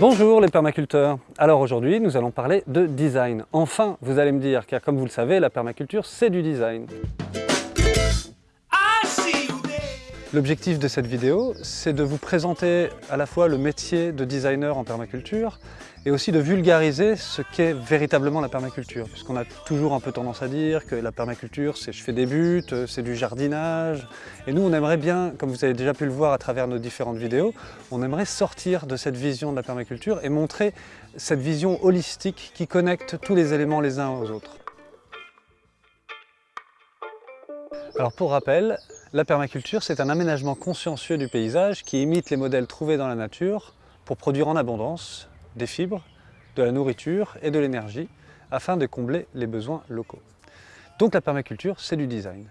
Bonjour les permaculteurs Alors aujourd'hui nous allons parler de design. Enfin vous allez me dire, car comme vous le savez la permaculture c'est du design. L'objectif de cette vidéo, c'est de vous présenter à la fois le métier de designer en permaculture et aussi de vulgariser ce qu'est véritablement la permaculture. Puisqu'on a toujours un peu tendance à dire que la permaculture, c'est je fais des buts, c'est du jardinage. Et nous, on aimerait bien, comme vous avez déjà pu le voir à travers nos différentes vidéos, on aimerait sortir de cette vision de la permaculture et montrer cette vision holistique qui connecte tous les éléments les uns aux autres. Alors pour rappel, la permaculture, c'est un aménagement consciencieux du paysage qui imite les modèles trouvés dans la nature pour produire en abondance des fibres, de la nourriture et de l'énergie afin de combler les besoins locaux. Donc la permaculture, c'est du design.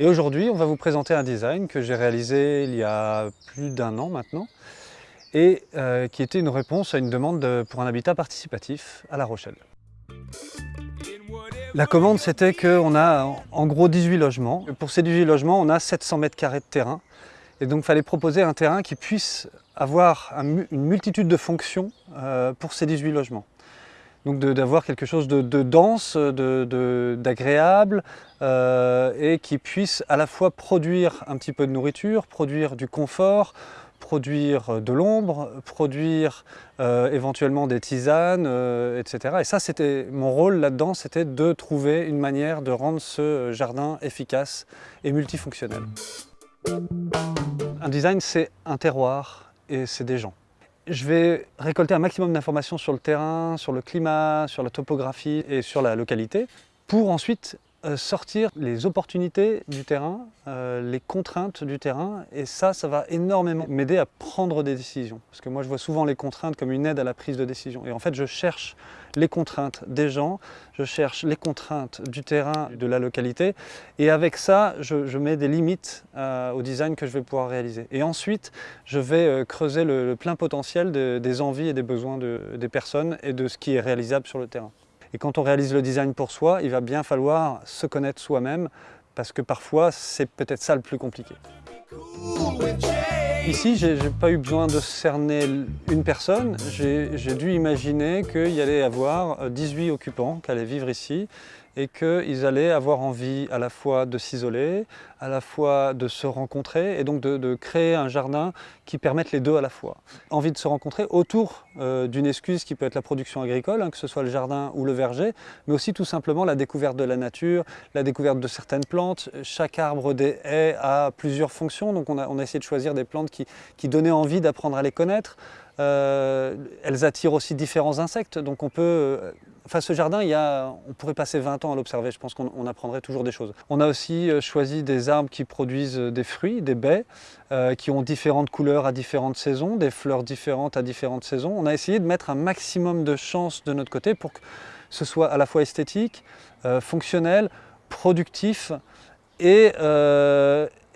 Et aujourd'hui, on va vous présenter un design que j'ai réalisé il y a plus d'un an maintenant et euh, qui était une réponse à une demande pour un habitat participatif à La Rochelle. La commande, c'était qu'on a en gros 18 logements. Pour ces 18 logements, on a 700 mètres carrés de terrain. Et donc, il fallait proposer un terrain qui puisse avoir une multitude de fonctions euh, pour ces 18 logements. Donc d'avoir quelque chose de, dense, d'agréable euh, et qui puisse à la fois produire un petit peu de nourriture, produire du confort, produire de l'ombre, produire euh, éventuellement des tisanes, euh, etc. Et ça, c'était mon rôle là-dedans, c'était de trouver une manière de rendre ce jardin efficace et multifonctionnel. Un design, c'est un terroir et c'est des gens. Je vais récolter un maximum d'informations sur le terrain, sur le climat, sur la topographie et sur la localité pour ensuite sortir les opportunités du terrain, euh, les contraintes du terrain et ça, ça va énormément m'aider à prendre des décisions. Parce que moi, je vois souvent les contraintes comme une aide à la prise de décision. Et en fait, je cherche les contraintes des gens, je cherche les contraintes du terrain, de la localité et avec ça, je, mets des limites euh, au design que je vais pouvoir réaliser. Et ensuite, je vais creuser le, plein potentiel des envies et des besoins des personnes et de ce qui est réalisable sur le terrain. Et quand on réalise le design pour soi, il va bien falloir se connaître soi-même parce que parfois, c'est peut-être ça le plus compliqué. Ici, je n'ai pas eu besoin de cerner une personne, j'ai dû imaginer qu'il y allait y avoir 18 occupants qui allaient vivre ici et qu'ils allaient avoir envie à la fois de s'isoler, à la fois de se rencontrer et donc de, créer un jardin qui permette les deux à la fois. Envie de se rencontrer autour euh, d'une excuse qui peut être la production agricole, hein, que ce soit le jardin ou le verger, mais aussi tout simplement la découverte de la nature, la découverte de certaines plantes. Chaque arbre des haies a plusieurs fonctions, donc on a, essayé de choisir des plantes qui donnaient envie d'apprendre à les connaître. Euh, elles attirent aussi différents insectes, donc on peut... Euh, enfin, ce jardin, il y a, on pourrait passer 20 ans à l'observer, je pense qu'on apprendrait toujours des choses. On a aussi euh, choisi des arbres qui produisent des fruits, des baies, qui ont différentes couleurs à différentes saisons, des fleurs différentes à différentes saisons. On a essayé de mettre un maximum de chance de notre côté pour que ce soit à la fois esthétique, fonctionnel, productif et, et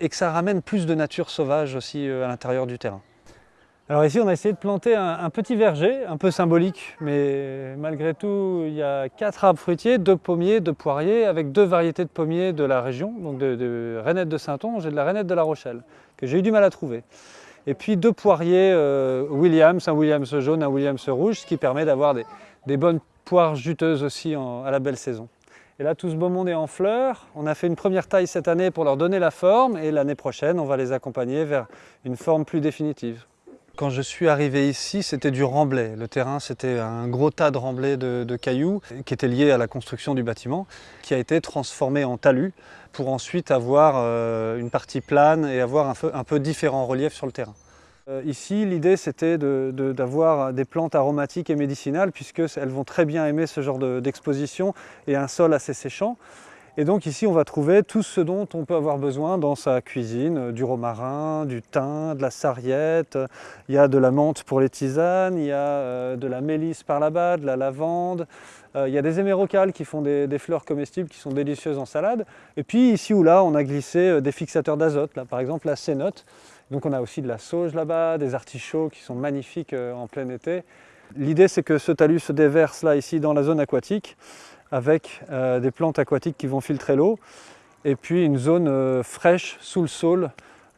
que ça ramène plus de nature sauvage aussi à l'intérieur du terrain. Alors ici, on a essayé de planter un, petit verger, un peu symbolique, mais malgré tout, il y a quatre arbres fruitiers, deux pommiers, deux poiriers, avec deux variétés de pommiers de la région, donc de, de rainette de Saint-Onge et de la rainette de La Rochelle, que j'ai eu du mal à trouver. Et puis deux poiriers euh, Williams, un Williams jaune, un Williams rouge, ce qui permet d'avoir des, bonnes poires juteuses aussi à la belle saison. Et là, tout ce beau monde est en fleurs. On a fait une première taille cette année pour leur donner la forme, et l'année prochaine, on va les accompagner vers une forme plus définitive. Quand je suis arrivé ici, c'était du remblai. Le terrain, c'était un gros tas de remblais de, cailloux qui était lié à la construction du bâtiment, qui a été transformé en talus pour ensuite avoir euh, une partie plane et avoir un peu, un peu différents reliefs sur le terrain. Euh, ici, l'idée, c'était d'avoir des plantes aromatiques et médicinales, puisqu'elles vont très bien aimer ce genre d'exposition et un sol assez séchant. Et donc ici, on va trouver tout ce dont on peut avoir besoin dans sa cuisine, euh, du romarin, du thym, de la sarriette, il y a de la menthe pour les tisanes, il y a euh, de la mélisse par là-bas, de la lavande, euh, il y a des hémérocales qui font des, fleurs comestibles qui sont délicieuses en salade. Et puis ici ou là, on a glissé des fixateurs d'azote, par exemple la cénote. Donc on a aussi de la sauge là-bas, des artichauts qui sont magnifiques en plein été. L'idée c'est que ce talus se déverse là ici dans la zone aquatique avec euh, des plantes aquatiques qui vont filtrer l'eau et puis une zone euh, fraîche sous le sol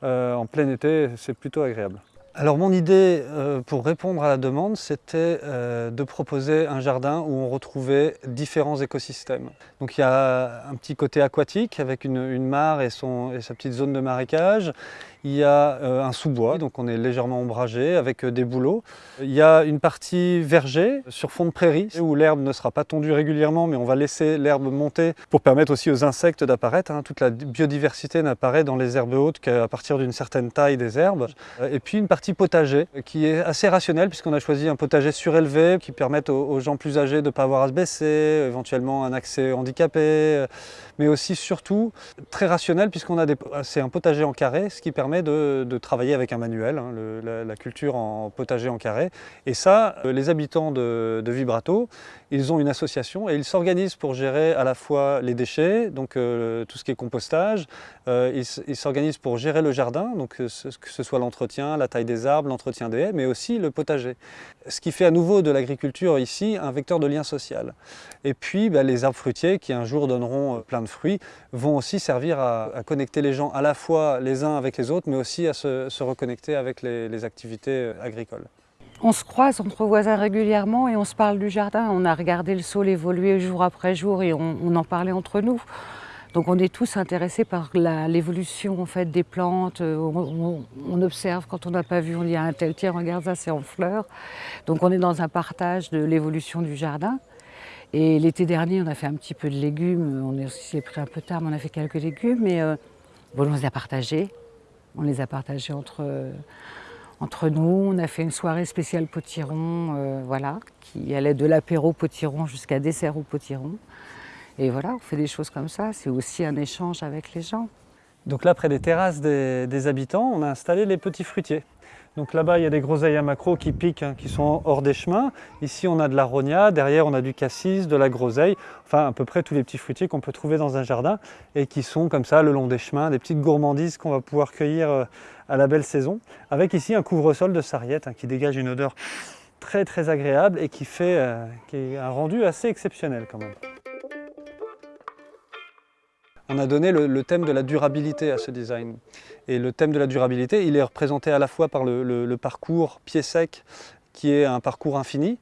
euh, en plein été, c'est plutôt agréable. alors mon idée pour répondre à la demande, c'était de proposer un jardin où on retrouvait différents écosystèmes. Donc il y a un petit côté aquatique avec une, mare et sa petite zone de marécage. Il y a euh, un sous-bois, donc on est légèrement ombragé avec des bouleaux. Il y a une partie verger sur fond de prairie où l'herbe ne sera pas tondue régulièrement mais on va laisser l'herbe monter pour permettre aussi aux insectes d'apparaître. Hein. Toute la biodiversité n'apparaît dans les herbes hautes qu'à partir d'une certaine taille des herbes. Et puis une partie potager qui est assez rationnel puisqu'on a choisi un potager surélevé qui permet aux, gens plus âgés de ne pas avoir à se baisser, éventuellement un accès handicapé, mais aussi surtout très rationnel puisqu'on a c'est un potager en carré, ce qui permet de, travailler avec un manuel, hein, la, culture en potager en carré. Et ça, euh, les habitants de, Vibrato, ils ont une association et ils s'organisent pour gérer à la fois les déchets, donc euh, tout ce qui est compostage, euh, ils s'organisent pour gérer le jardin, donc que ce soit l'entretien, la taille des arbres, l'entretien des haies, mais aussi le potager. Ce qui fait à nouveau de l'agriculture ici un vecteur de lien social. Et puis bah, les arbres fruitiers qui un jour donneront plein de fruits vont aussi servir à, connecter les gens à la fois les uns avec les autres, mais aussi à se, reconnecter avec les activités agricoles. On se croise entre voisins régulièrement et on se parle du jardin. On a regardé le sol évoluer jour après jour et on, en parlait entre nous. Donc on est tous intéressés par l'évolution en fait, des plantes. On, observe quand on n'a pas vu, on dit un tel, tiens regarde ça c'est en fleurs. Donc on est dans un partage de l'évolution du jardin. Et l'été dernier on a fait un petit peu de légumes, on s'est pris un peu tard mais on a fait quelques légumes. Mais euh, bon, on les a partagés, on les a partagés entre nous. On a fait une soirée spéciale potiron, euh, voilà, qui allait de l'apéro potiron jusqu'à dessert au potiron. Et voilà, on fait des choses comme ça. C'est aussi un échange avec les gens. Donc là, près des terrasses des, habitants, on a installé les petits fruitiers. Donc là-bas, il y a des groseilles à macro qui piquent, hein, qui sont hors des chemins. Ici, on a de l'aronia. Derrière, on a du cassis, de la groseille. Enfin, à peu près tous les petits fruitiers qu'on peut trouver dans un jardin et qui sont comme ça le long des chemins, des petites gourmandises qu'on va pouvoir cueillir euh, à la belle saison. Avec ici un couvre-sol de sarriette hein, qui dégage une odeur très très agréable et qui fait euh, un rendu assez exceptionnel quand même. On a donné le, thème de la durabilité à ce design. Et le thème de la durabilité, il est représenté à la fois par le parcours pied sec, qui est un parcours infini,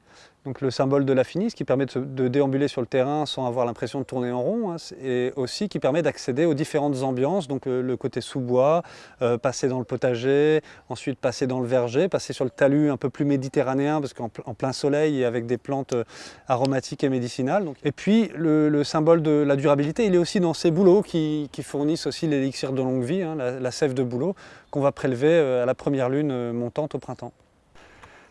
le symbole de l'infini, ce qui permet de, déambuler sur le terrain sans avoir l'impression de tourner en rond, hein, et aussi qui permet d'accéder aux différentes ambiances, donc le, côté sous-bois, euh, passer dans le potager, ensuite passer dans le verger, passer sur le talus un peu plus méditerranéen, parce qu'en plein soleil et avec des plantes euh, aromatiques et médicinales. Et puis le, symbole de la durabilité, il est aussi dans ces bouleaux qui, fournissent aussi l'élixir de longue vie, hein, la, la, sève de bouleau, qu'on va prélever euh, à la première lune montante au printemps.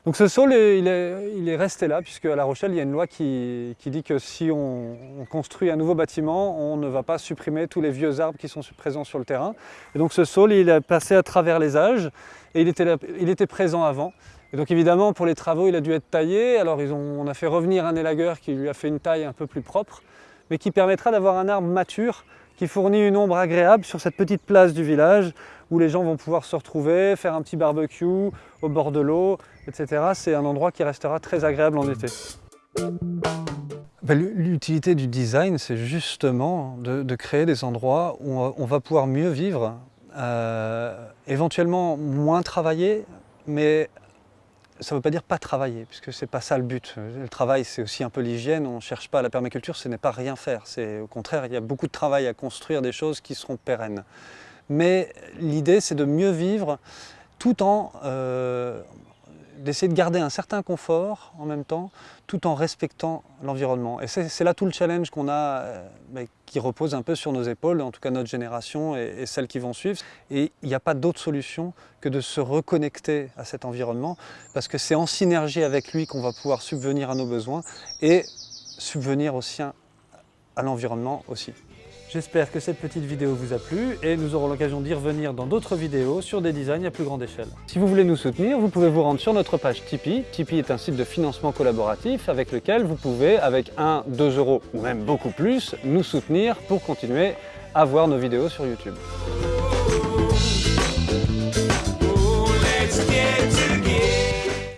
Donc ce sol, il est, resté là, puisque à La Rochelle, il y a une loi qui, dit que si on, construit un nouveau bâtiment, on ne va pas supprimer tous les vieux arbres qui sont présents sur le terrain. Et donc ce sol, il est passé à travers les âges, et il était, présent avant. Et donc évidemment, pour les travaux, il a dû être taillé. Alors on a fait revenir un élagueur qui lui a fait une taille un peu plus propre, mais qui permettra d'avoir un arbre mature qui fournit une ombre agréable sur cette petite place du village où les gens vont pouvoir se retrouver, faire un petit barbecue au bord de l'eau, etc. C'est un endroit qui restera très agréable en été. Ben, l'utilité du design, c'est justement de, créer des endroits où on va pouvoir mieux vivre, euh, éventuellement moins travailler, mais ça ne veut pas dire pas travailler, puisque ce n'est pas ça le but. Le travail, c'est aussi un peu l'hygiène. On ne cherche pas la permaculture, ce n'est pas rien faire. Au contraire, il y a beaucoup de travail à construire des choses qui seront pérennes. Mais l'idée, c'est de mieux vivre tout en, euh, d'essayer de garder un certain confort en même temps, tout en respectant l'environnement. Et c'est là tout le challenge qu'on a, euh, qui repose un peu sur nos épaules, en tout cas notre génération et, celles qui vont suivre. Et il n'y a pas d'autre solution que de se reconnecter à cet environnement, parce que c'est en synergie avec lui qu'on va pouvoir subvenir à nos besoins et subvenir aussi à l'environnement aussi. J'espère que cette petite vidéo vous a plu et nous aurons l'occasion d'y revenir dans d'autres vidéos sur des designs à plus grande échelle. Si vous voulez nous soutenir, vous pouvez vous rendre sur notre page Tipeee. Tipeee est un site de financement collaboratif avec lequel vous pouvez, avec 1, 2 euros ou même beaucoup plus, nous soutenir pour continuer à voir nos vidéos sur YouTube.